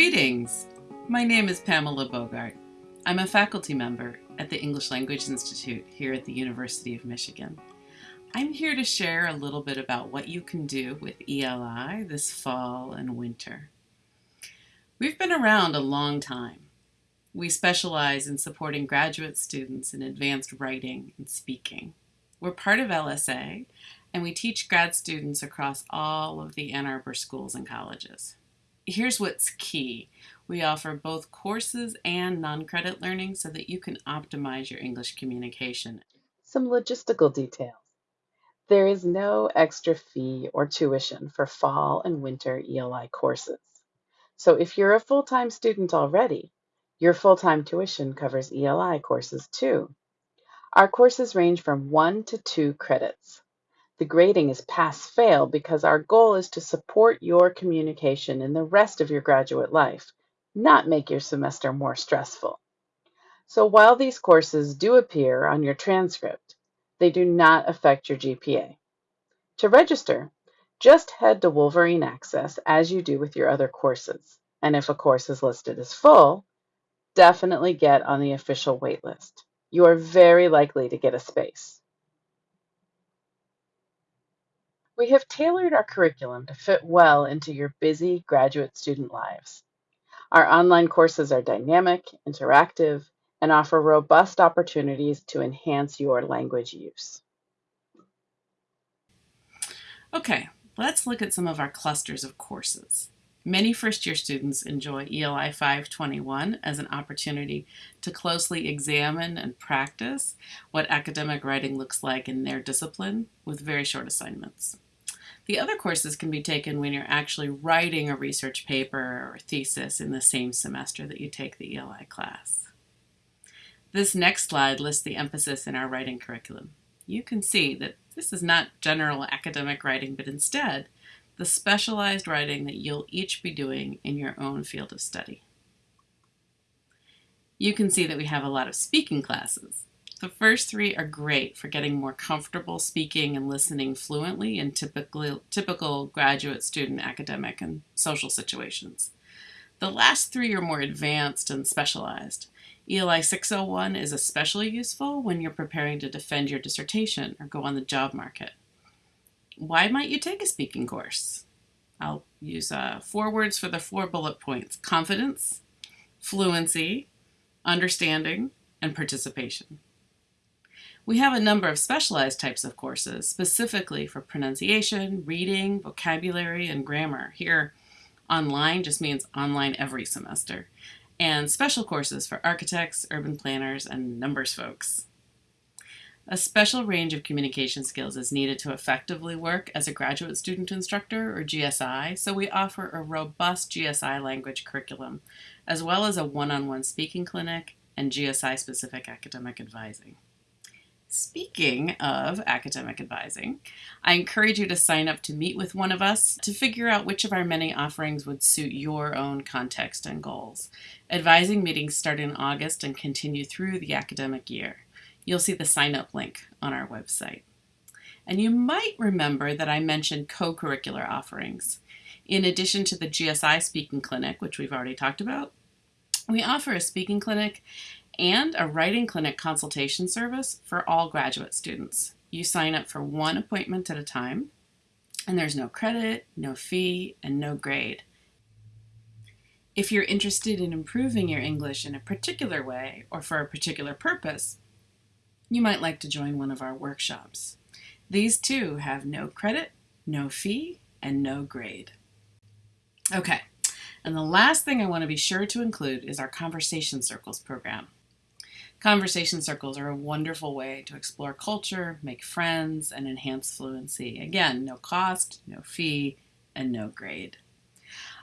Greetings! My name is Pamela Bogart. I'm a faculty member at the English Language Institute here at the University of Michigan. I'm here to share a little bit about what you can do with ELI this fall and winter. We've been around a long time. We specialize in supporting graduate students in advanced writing and speaking. We're part of LSA, and we teach grad students across all of the Ann Arbor schools and colleges here's what's key. We offer both courses and non-credit learning so that you can optimize your English communication. Some logistical details. There is no extra fee or tuition for fall and winter ELI courses. So if you're a full-time student already, your full-time tuition covers ELI courses too. Our courses range from one to two credits. The grading is pass-fail because our goal is to support your communication in the rest of your graduate life, not make your semester more stressful. So while these courses do appear on your transcript, they do not affect your GPA. To register, just head to Wolverine Access as you do with your other courses. And if a course is listed as full, definitely get on the official waitlist. You are very likely to get a space. We have tailored our curriculum to fit well into your busy graduate student lives. Our online courses are dynamic, interactive, and offer robust opportunities to enhance your language use. Okay, let's look at some of our clusters of courses. Many first-year students enjoy ELI 521 as an opportunity to closely examine and practice what academic writing looks like in their discipline with very short assignments. The other courses can be taken when you're actually writing a research paper or thesis in the same semester that you take the ELI class. This next slide lists the emphasis in our writing curriculum. You can see that this is not general academic writing, but instead the specialized writing that you'll each be doing in your own field of study. You can see that we have a lot of speaking classes. The first three are great for getting more comfortable speaking and listening fluently in typical, typical graduate student academic and social situations. The last three are more advanced and specialized. ELI 601 is especially useful when you're preparing to defend your dissertation or go on the job market. Why might you take a speaking course? I'll use uh, four words for the four bullet points. Confidence, fluency, understanding, and participation. We have a number of specialized types of courses, specifically for pronunciation, reading, vocabulary, and grammar. Here, online just means online every semester. And special courses for architects, urban planners, and numbers folks. A special range of communication skills is needed to effectively work as a graduate student instructor, or GSI, so we offer a robust GSI language curriculum, as well as a one-on-one -on -one speaking clinic and GSI-specific academic advising. Speaking of academic advising, I encourage you to sign up to meet with one of us to figure out which of our many offerings would suit your own context and goals. Advising meetings start in August and continue through the academic year. You'll see the sign up link on our website. And you might remember that I mentioned co-curricular offerings. In addition to the GSI Speaking Clinic, which we've already talked about, we offer a speaking clinic and a writing clinic consultation service for all graduate students. You sign up for one appointment at a time, and there's no credit, no fee, and no grade. If you're interested in improving your English in a particular way or for a particular purpose, you might like to join one of our workshops. These too have no credit, no fee, and no grade. Okay, and the last thing I want to be sure to include is our Conversation Circles program. Conversation circles are a wonderful way to explore culture, make friends, and enhance fluency. Again, no cost, no fee, and no grade.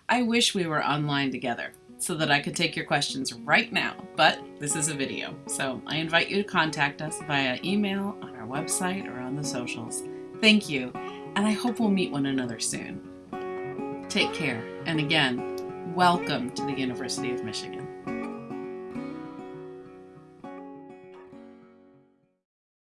I wish we were online together so that I could take your questions right now, but this is a video, so I invite you to contact us via email, on our website, or on the socials. Thank you, and I hope we'll meet one another soon. Take care, and again, welcome to the University of Michigan.